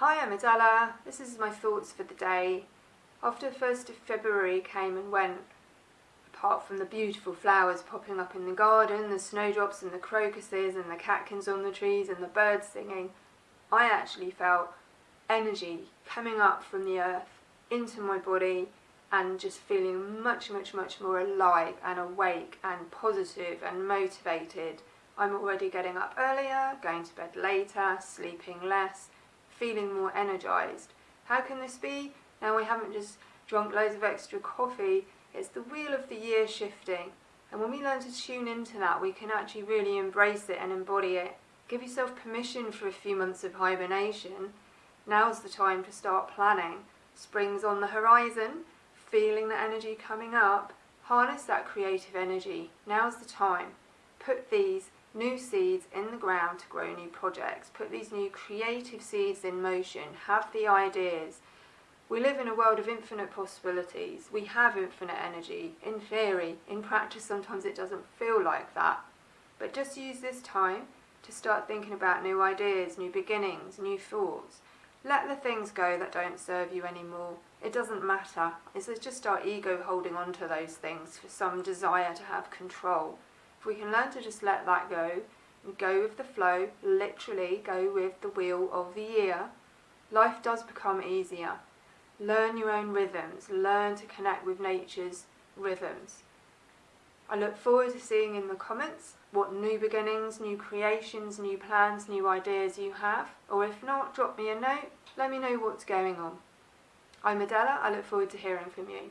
Hi, I'm Adela. This is my thoughts for the day. After the 1st of February came and went, apart from the beautiful flowers popping up in the garden, the snowdrops and the crocuses and the catkins on the trees and the birds singing, I actually felt energy coming up from the earth into my body and just feeling much, much, much more alive and awake and positive and motivated. I'm already getting up earlier, going to bed later, sleeping less, feeling more energised. How can this be? Now we haven't just drunk loads of extra coffee, it's the wheel of the year shifting. And when we learn to tune into that, we can actually really embrace it and embody it. Give yourself permission for a few months of hibernation. Now's the time to start planning. Spring's on the horizon, feeling the energy coming up. Harness that creative energy. Now's the time. Put these new seeds in the ground to grow new projects. Put these new creative seeds in motion. Have the ideas. We live in a world of infinite possibilities. We have infinite energy. In theory, in practice, sometimes it doesn't feel like that. But just use this time to start thinking about new ideas, new beginnings, new thoughts. Let the things go that don't serve you anymore. It doesn't matter. It's just our ego holding on to those things for some desire to have control. If we can learn to just let that go and go with the flow, literally go with the wheel of the year, life does become easier. Learn your own rhythms, learn to connect with nature's rhythms. I look forward to seeing in the comments what new beginnings, new creations, new plans, new ideas you have, or if not, drop me a note, let me know what's going on. I'm Adela, I look forward to hearing from you.